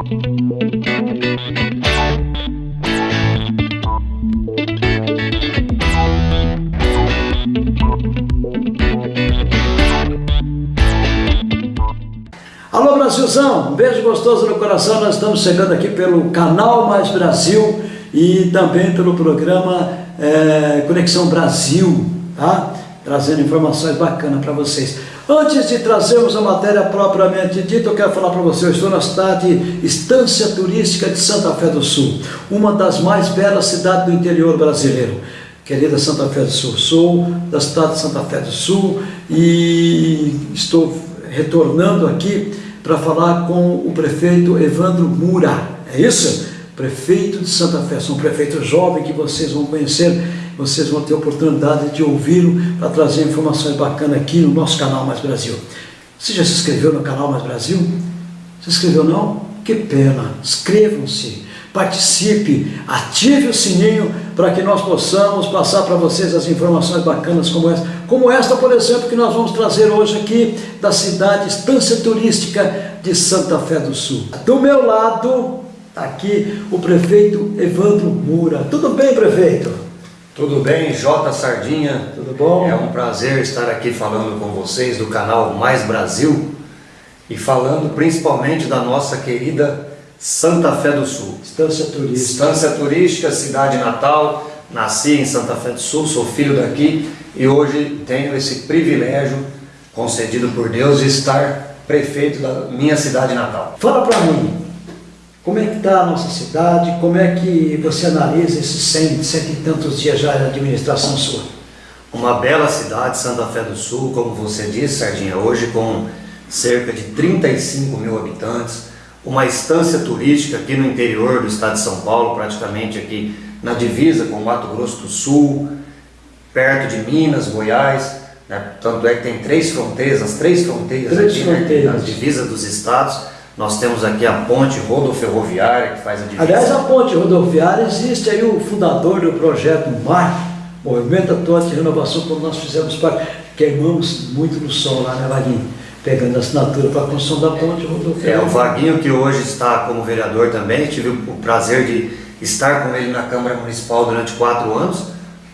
Alô Brasilzão, um beijo gostoso no coração, nós estamos chegando aqui pelo Canal Mais Brasil e também pelo programa é, Conexão Brasil, tá? Trazendo informações bacanas para vocês. Antes de trazermos a matéria propriamente dita, eu quero falar para você, eu estou na cidade Estância Turística de Santa Fé do Sul, uma das mais belas cidades do interior brasileiro. Querida Santa Fé do Sul, sou da cidade de Santa Fé do Sul e estou retornando aqui para falar com o prefeito Evandro Mura, é isso? Prefeito de Santa Fé, sou um prefeito jovem que vocês vão conhecer, vocês vão ter a oportunidade de ouvi-lo para trazer informações bacanas aqui no nosso canal Mais Brasil. Você já se inscreveu no canal Mais Brasil? Se inscreveu não? Que pena, inscrevam-se participe, ative o sininho para que nós possamos passar para vocês as informações bacanas como essa, como esta, por exemplo, que nós vamos trazer hoje aqui da cidade Estância Turística de Santa Fé do Sul. Do meu lado, está aqui o prefeito Evandro Mura. Tudo bem, prefeito? Tudo bem, J Sardinha? Tudo bom? É um prazer estar aqui falando com vocês do canal Mais Brasil e falando principalmente da nossa querida Santa Fé do Sul. Estância Turística. Estância Turística, cidade natal. Nasci em Santa Fé do Sul, sou filho daqui e hoje tenho esse privilégio concedido por Deus de estar prefeito da minha cidade natal. Fala para mim, como é que está a nossa cidade, como é que você analisa esses cento, cento e tantos dias já de administração sua? Uma bela cidade, Santa Fé do Sul, como você disse, Sardinha, hoje com cerca de 35 mil habitantes, uma estância turística aqui no interior do estado de São Paulo, praticamente aqui na divisa com Mato Grosso do Sul, perto de Minas, Goiás, né? tanto é que tem três fronteiras, as três fronteiras três aqui, fronteiras. Né? divisa dos estados, nós temos aqui a ponte rodoferroviária que faz a divisa. Aliás, a ponte rodoviária existe aí o fundador do projeto MAR, Movimento Atuante de Renovação, quando nós fizemos parte, queimamos muito no sol lá, né, Vaguinho? Pegando assinatura para a construção da ponte rodoviária. É, o Vaguinho que hoje está como vereador também, tive o prazer de estar com ele na Câmara Municipal durante quatro anos,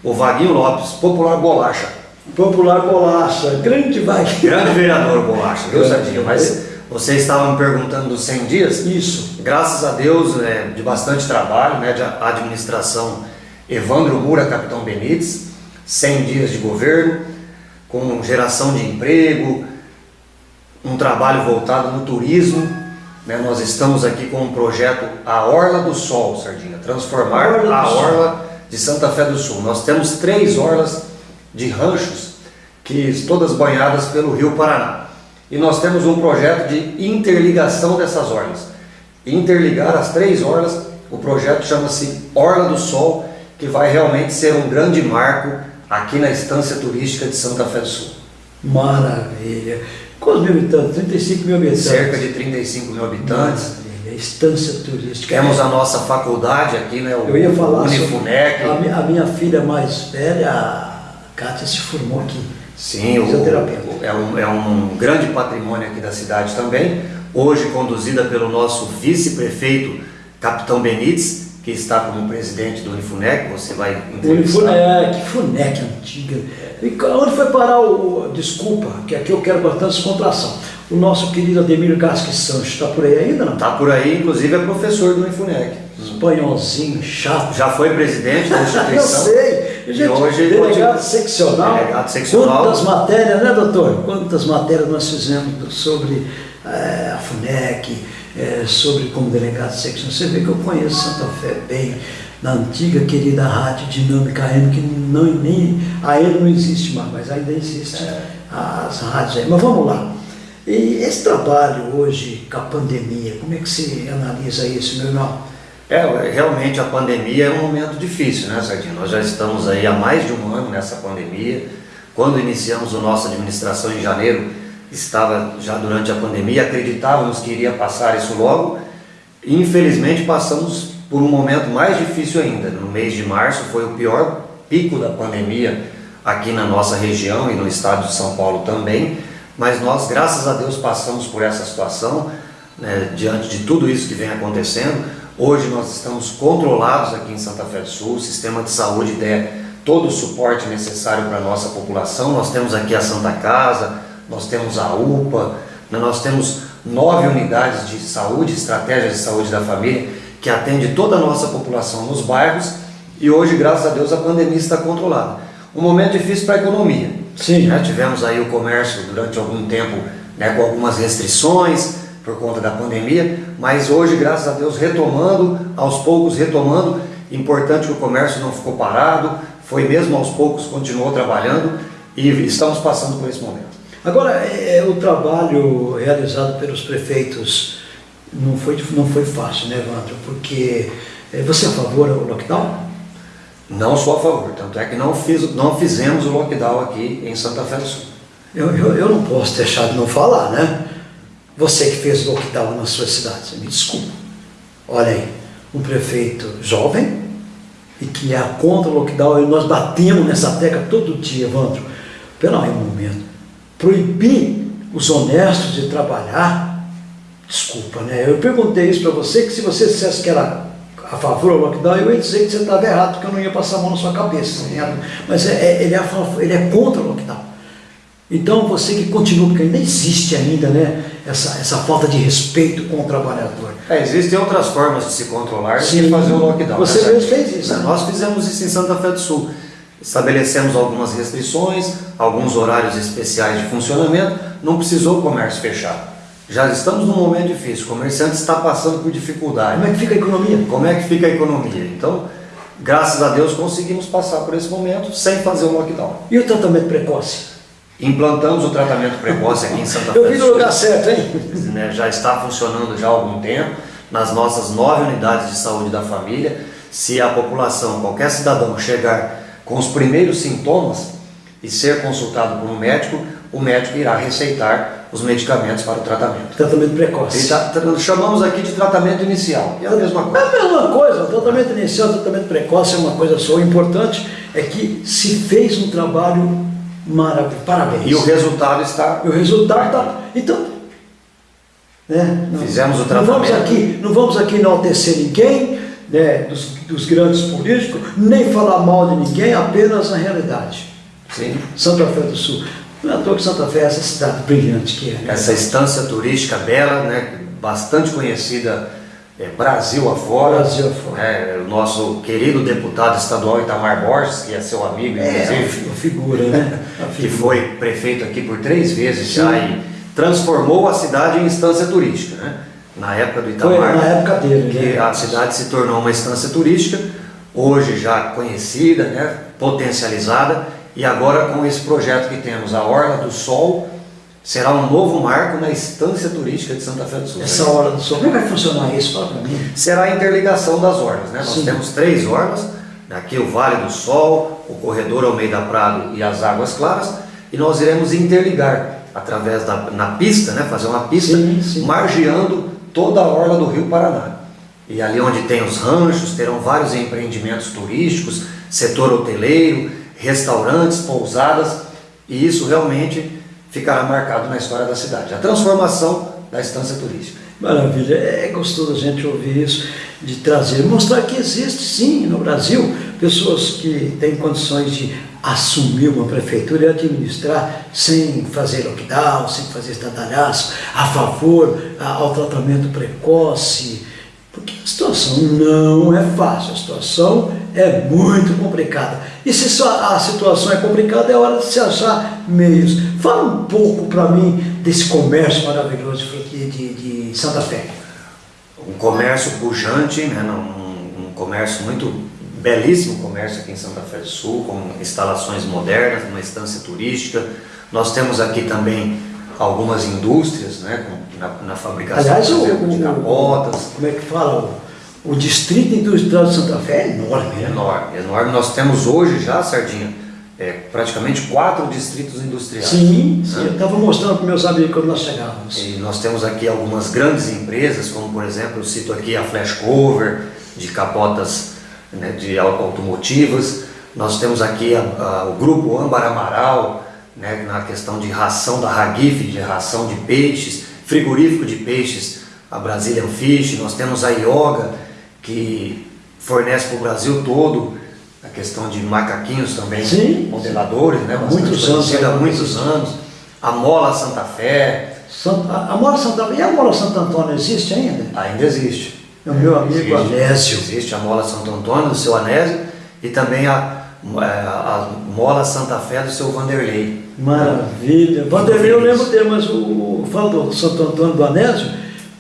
o Vaguinho Lopes, popular bolacha. Popular Bolacha, grande Vaguinho. Grande vereador Bolacha, viu. Sadinha? Mas você estava me perguntando dos 100 dias? Isso. Graças a Deus, é, de bastante trabalho, né, de administração Evandro Mura, Capitão Benites, 100 dias de governo, com geração de emprego, um trabalho voltado no turismo. Né, nós estamos aqui com um projeto A Orla do Sol, Sardinha, transformar Orla do a. Orla de Santa Fé do Sul. Nós temos três orlas de ranchos, que todas banhadas pelo Rio Paraná. E nós temos um projeto de interligação dessas orlas. Interligar as três orlas, o projeto chama-se Orla do Sol, que vai realmente ser um grande marco aqui na estância turística de Santa Fé do Sul. Maravilha. Quantos mil habitantes? 35 mil habitantes. Cerca de 35 mil habitantes. Maravilha. Estância turística. Temos a nossa faculdade aqui, né, o Eu ia falar Unifunec. a, mi- a minha filha mais velha, a Kátia, se formou aqui. Sim, o, é, um, é um grande patrimônio aqui da cidade também. Hoje conduzida pelo nosso vice-prefeito, Capitão Benites, que está como presidente do Unifunec, você vai entrevistar. Unifunec, Funec antiga. E onde foi parar o. Desculpa, que aqui eu quero bastante descontração. O nosso querido Ademir Gasque Santos está por aí ainda, não? Está por aí, inclusive é professor do Unifunec. Espanholzinho, chato. Já foi presidente da Eu instituição. sei. E Gente, hoje delegado continua- seccional. Delegado seccional. Quantas matérias, né, doutor? Quantas matérias nós fizemos sobre eh, a FUNEC, eh, sobre como delegado seccional. Você vê que eu conheço Santa Fé bem, na antiga querida Rádio Dinâmica AM, que não, nem, a ele não existe mais, mas ainda existe as rádios aí. Mas vamos lá. E esse trabalho hoje com a pandemia, como é que você analisa isso, meu irmão? É, realmente a pandemia é um momento difícil, né, Sardinha? Nós já estamos aí há mais de um ano nessa pandemia. Quando iniciamos a nossa administração em janeiro, estava já durante a pandemia, acreditávamos que iria passar isso logo. Infelizmente passamos por um momento mais difícil ainda. No mês de março foi o pior pico da pandemia aqui na nossa região e no estado de São Paulo também. Mas nós, graças a Deus, passamos por essa situação. né, diante de tudo isso que vem acontecendo. Hoje nós estamos controlados aqui em Santa Fé do Sul, o sistema de saúde der todo o suporte necessário para a nossa população. Nós temos aqui a Santa Casa, nós temos a UPA, né, nós temos nove unidades de saúde, estratégias de saúde da família, que atende toda a nossa população nos bairros e hoje, graças a Deus, a pandemia está controlada. Um momento difícil para a economia. Sim. Né? Tivemos aí o comércio durante algum tempo né, com algumas restrições por conta da pandemia, mas hoje, graças a Deus, retomando, aos poucos retomando. Importante que o comércio não ficou parado, foi mesmo aos poucos, continuou trabalhando e estamos passando por esse momento. Agora, é, é, o trabalho realizado pelos prefeitos não foi, não foi fácil, né, Evandro? Porque é, você é a favor do lockdown? Não sou a favor, tanto é que não, fiz, não fizemos o lockdown aqui em Santa Fé do Sul. Eu, eu, eu não posso deixar de não falar, né? Você que fez lockdown na sua cidade, me desculpa. Olha aí, um prefeito jovem e que é contra o lockdown, e nós batemos nessa tecla todo dia, Evandro. Pelo aí um momento proibir os honestos de trabalhar, desculpa, né? Eu perguntei isso para você, que se você dissesse que era a favor do lockdown, eu ia dizer que você estava errado, porque eu não ia passar a mão na sua cabeça. Mas é, é, ele, é favor, ele é contra o lockdown. Então você que continua, porque ainda existe ainda né, essa, essa falta de respeito com o trabalhador. É, existem outras formas de se controlar Sim, fazer o lockdown. Você né, mesmo fez isso. Né? Nós fizemos isso em Santa Fé do Sul. Estabelecemos algumas restrições, alguns horários especiais de funcionamento, não precisou o comércio fechar. Já estamos num momento difícil, o comerciante está passando por dificuldade. Como é que fica a economia? Como é que fica a economia? Então, graças a Deus conseguimos passar por esse momento sem fazer o lockdown. E o tratamento precoce? Implantamos o tratamento precoce aqui em Santa Fé. Eu vi no lugar certo, hein? Né, já está funcionando já há algum tempo nas nossas nove unidades de saúde da família. Se a população, qualquer cidadão chegar com os primeiros sintomas e ser consultado por um médico, o médico irá receitar os medicamentos para o tratamento. Tratamento precoce. Tá, chamamos aqui de tratamento inicial. É a mesma coisa. É a mesma coisa. O tratamento inicial, o tratamento precoce é uma coisa só. O importante é que se fez um trabalho maravilhoso. Parabéns. E o resultado está. E o resultado está. Então. Né, não, Fizemos o tratamento. Não vamos aqui, não vamos aqui enaltecer ninguém né, dos, dos, grandes políticos, nem falar mal de ninguém, apenas a realidade. Sim. Santa Fé do Sul. Não é à toa que Santa Fé é essa cidade brilhante que é. Né? Essa estância turística bela, né, bastante conhecida é, Brasil afora. Brasil afora. É, o nosso querido deputado estadual Itamar Borges, que é seu amigo, é, inclusive. É, figura, né? que foi prefeito aqui por três vezes Sim. já e transformou a cidade em instância turística. Né? na época do Itamar, Foi na época dele, que né? a cidade se tornou uma instância turística, hoje já conhecida, né, potencializada, e agora com esse projeto que temos, a Orla do Sol, será um novo marco na instância turística de Santa Fé do Sul. Essa Orla do Sol, como é que vai funcionar isso? Fala para mim. Será a interligação das orlas, né? Nós temos três orlas, aqui o Vale do Sol, o Corredor Almeida Prado e as Águas Claras, e nós iremos interligar através da na pista, né, fazer uma pista, sim, sim. margeando toda a orla do Rio Paraná. E ali onde tem os ranchos, terão vários empreendimentos turísticos, setor hoteleiro, restaurantes, pousadas, e isso realmente ficará marcado na história da cidade. A transformação da estância turística. Maravilha, é gostoso a gente ouvir isso, de trazer, mostrar que existe sim no Brasil pessoas que têm condições de assumir uma prefeitura e administrar sem fazer lockdown, sem fazer estadalhaço, a favor ao tratamento precoce, porque a situação não é fácil, a situação é muito complicada. E se a situação é complicada, é hora de se achar meios. Fala um pouco para mim desse comércio maravilhoso de, de, de Santa Fé. Um comércio pujante, né? um, um comércio muito belíssimo comércio aqui em Santa Fé do Sul, com instalações modernas, uma estância turística. Nós temos aqui também algumas indústrias né, na, na fabricação Aliás, o, de capotas. como é que fala? O, distrito industrial de Santa Fé é enorme. Né? Enorme, enorme. Nós temos hoje já, Sardinha, é, praticamente quatro distritos industriais. Sim, sim né? eu estava mostrando para meus amigos quando nós chegávamos. E nós temos aqui algumas grandes empresas, como por exemplo, eu cito aqui a Flash Cover, de capotas né, de automotivas. Nós temos aqui a, a, o grupo Âmbar Amaral, né, na questão de ração da Ragif, de ração de peixes, frigorífico de peixes a Brazilian Fish, nós temos a Yoga, que fornece para o Brasil todo a questão de macaquinhos também, Sim. modeladores, né? Bastante Muitos anos, há né? muitos anos. A Mola Santa Fé, Santa, a Mola Santa, e a Mola Santo Antônio existe ainda? ainda existe. É o meu amigo Existe. Anésio. Existe a Mola Santo Antônio, do seu Anésio, e também a, é, a Mola Santa Fé do seu Vanderlei. Maravilha. Vanderlei, eu lembro dele, mas o, o falo do Santo Antônio do Anésio,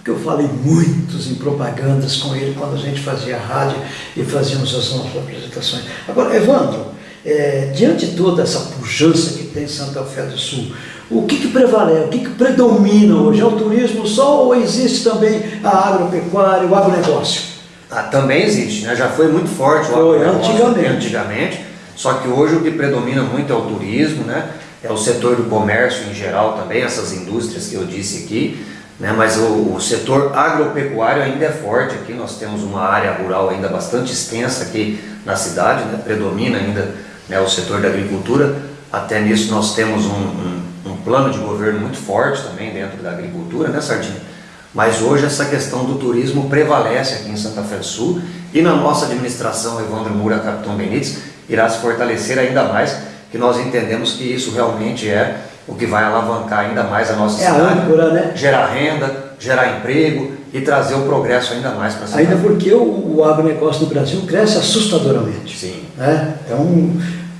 porque eu falei muitos em propagandas com ele quando a gente fazia rádio e fazíamos as nossas apresentações. Agora, Evandro, é, diante de toda essa pujança que tem Santa Fé do Sul, o que, que prevalece, o que, que predomina hoje? É o turismo só ou existe também a agropecuária, o agronegócio? Ah, também existe, né? já foi muito forte o Foi, agronegócio antigamente. antigamente, só que hoje o que predomina muito é o turismo, né? é o setor do comércio em geral também, essas indústrias que eu disse aqui, né? mas o, o setor agropecuário ainda é forte aqui, nós temos uma área rural ainda bastante extensa aqui na cidade, né? predomina ainda né, o setor da agricultura, até nisso nós temos um, um, um plano de governo muito forte também dentro da agricultura, né Sardinha? Mas hoje essa questão do turismo prevalece aqui em Santa Fé do Sul e na nossa administração, Evandro Moura, Capitão Benites, irá se fortalecer ainda mais, que nós entendemos que isso realmente é o que vai alavancar ainda mais a nossa É a cidade, âncora, né? gerar renda, gerar emprego e trazer o progresso ainda mais para a cidade. Ainda porque o, o agronegócio no Brasil cresce assustadoramente. Sim. né? Então,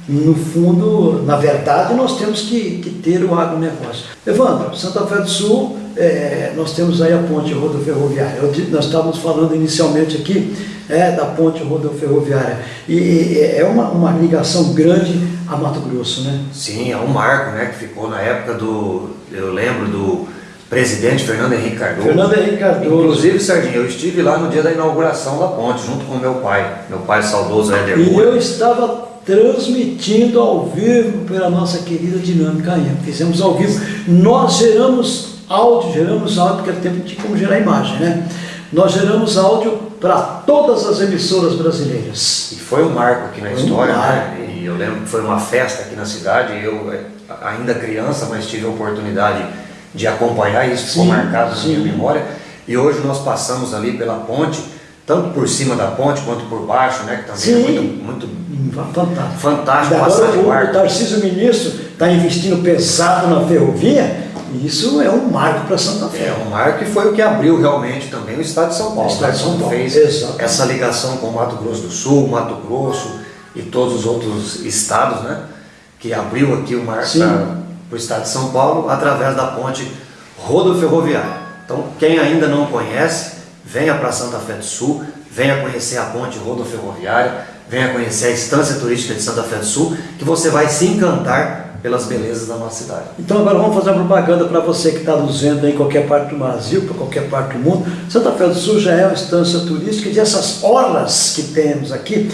no fundo, na verdade, nós temos que, que ter o agronegócio. Evandro, Santa Fé do Sul, é, nós temos aí a ponte rodoferroviária. Nós estávamos falando inicialmente aqui é, da ponte rodoferroviária. E, e é uma, uma ligação grande a Mato Grosso, né? Sim, é um marco né, que ficou na época do, eu lembro do presidente Fernando Henrique Cardoso. Fernando Henrique Cardoso. Inclusive, Sardinha, eu estive lá no dia da inauguração da ponte, junto com meu pai, meu pai saudoso Éder E eu estava transmitindo ao vivo pela nossa querida Dinâmica AM. Fizemos ao vivo. Nós geramos áudio, geramos áudio, porque tempo tinha como gerar imagem, né? Nós geramos áudio para todas as emissoras brasileiras. E foi um marco aqui na Foi um história, marco. né? E eu lembro que foi uma festa aqui na cidade, eu eh, ainda criança, mas tive a oportunidade de acompanhar isso, ficou marcado na minha memória. E hoje nós passamos ali pela ponte, tanto por cima da ponte quanto por baixo, né? Que também Sim. é muito, muito Fantástico. fantástico passar de o, o barco. Tarcísio Ministro está investindo pesado na ferrovia, isso é um marco para Santa Fé. É um marco e foi o que abriu realmente também o Estado de São Paulo. O Estado de né? São Quando Paulo, fez exatamente. essa ligação com o Mato Grosso do Sul, Mato Grosso e todos os outros estados, né? Que abriu aqui o Sim. para o Estado de São Paulo através da ponte rodoferroviária. Então, quem ainda não conhece, venha para Santa Fé do Sul, venha conhecer a ponte rodoferroviária, venha conhecer a estância turística de Santa Fé do Sul, que você vai se encantar pelas belezas da nossa cidade. Então agora vamos fazer uma propaganda para você que está nos vendo em qualquer parte do Brasil, para qualquer parte do mundo. Santa Fé do Sul já é uma estância turística e essas orlas que temos aqui,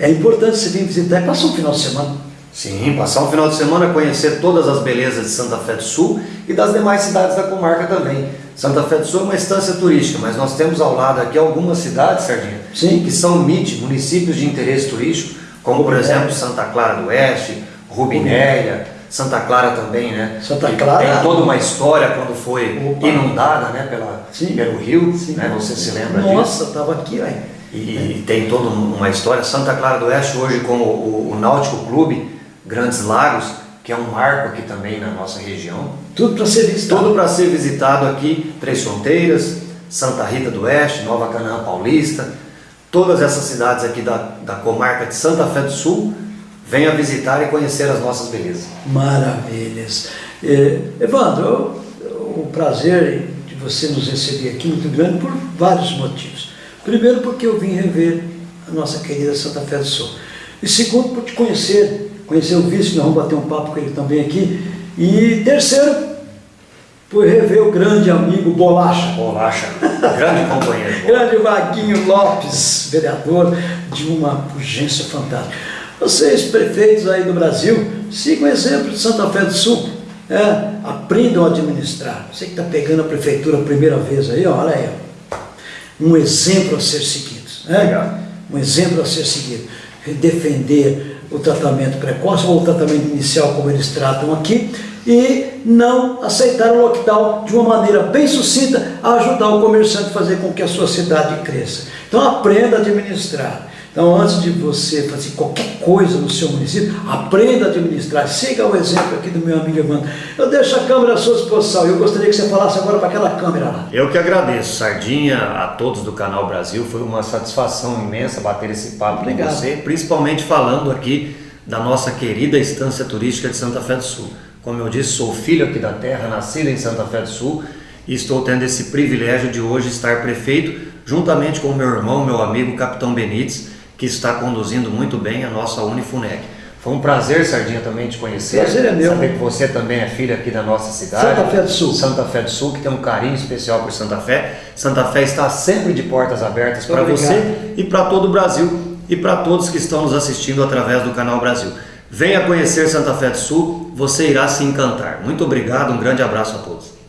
é importante você vir visitar e passar um final de semana. Sim, passar um final de semana, conhecer todas as belezas de Santa Fé do Sul e das demais cidades da comarca também. Santa Fé do Sul é uma estância turística, mas nós temos ao lado aqui algumas cidades, Sardinha, Sim. que são MIT, municípios de interesse turístico, como por Rubinéia. exemplo Santa Clara do Oeste, Rubinéia, Santa Clara também, né? Santa Clara- Tem toda uma história quando foi Opa. inundada né, pela, Sim. pelo rio, Sim. né? Você se lembra disso? Nossa, estava aqui, aí. E tem toda uma história. Santa Clara do Oeste, hoje, com o, Náutico Clube Grandes Lagos, que é um marco aqui também na nossa região. Tudo para ser visitado. Tudo para ser visitado aqui: Três Fronteiras, Santa Rita do Oeste, Nova Canaã Paulista, todas essas cidades aqui da, da comarca de Santa Fé do Sul. Venha visitar e conhecer as nossas belezas. Maravilhas. Eh, Evandro, o prazer de você nos receber aqui é muito grande por vários motivos. Primeiro, porque eu vim rever a nossa querida Santa Fé do Sul. E segundo, por te conhecer, conhecer o vice, nós vamos bater um papo com ele também aqui. E terceiro, por rever o grande amigo Bolacha. Bolacha, grande companheiro. Grande Vaguinho Lopes, vereador de uma urgência fantástica. Vocês, prefeitos aí do Brasil, sigam o exemplo de Santa Fé do Sul. É, aprendam a administrar. Você que está pegando a prefeitura a primeira vez aí, ó, olha aí. Um exemplo a ser seguido. Né? Um exemplo a ser seguido. Defender o tratamento precoce ou o tratamento inicial, como eles tratam aqui, e não aceitar o lockdown de uma maneira bem sucinta a ajudar o comerciante a fazer com que a sua cidade cresça. Então aprenda a administrar. Então, antes de você fazer qualquer coisa no seu município, aprenda a administrar. Siga o exemplo aqui do meu amigo Evandro. Eu deixo a câmera à sua disposição. Eu gostaria que você falasse agora para aquela câmera lá. Eu que agradeço, Sardinha, a todos do Canal Brasil. Foi uma satisfação imensa bater esse papo Obrigado. com você, principalmente falando aqui da nossa querida estância turística de Santa Fé do Sul. Como eu disse, sou filho aqui da terra, nascido em Santa Fé do Sul e estou tendo esse privilégio de hoje estar prefeito, juntamente com meu irmão, meu amigo, Capitão Benites que está conduzindo muito bem a nossa Unifunec. Foi um prazer, Sardinha, também te conhecer. Prazer é meu. Saber que você também é filho aqui da nossa cidade. Santa Fé do Sul. Santa Fé do Sul, que tem um carinho especial por Santa Fé. Santa Fé está sempre de portas abertas para você e para todo o Brasil e para todos que estão nos assistindo através do Canal Brasil. Venha conhecer Santa Fé do Sul, você irá se encantar. Muito obrigado, um grande abraço a todos.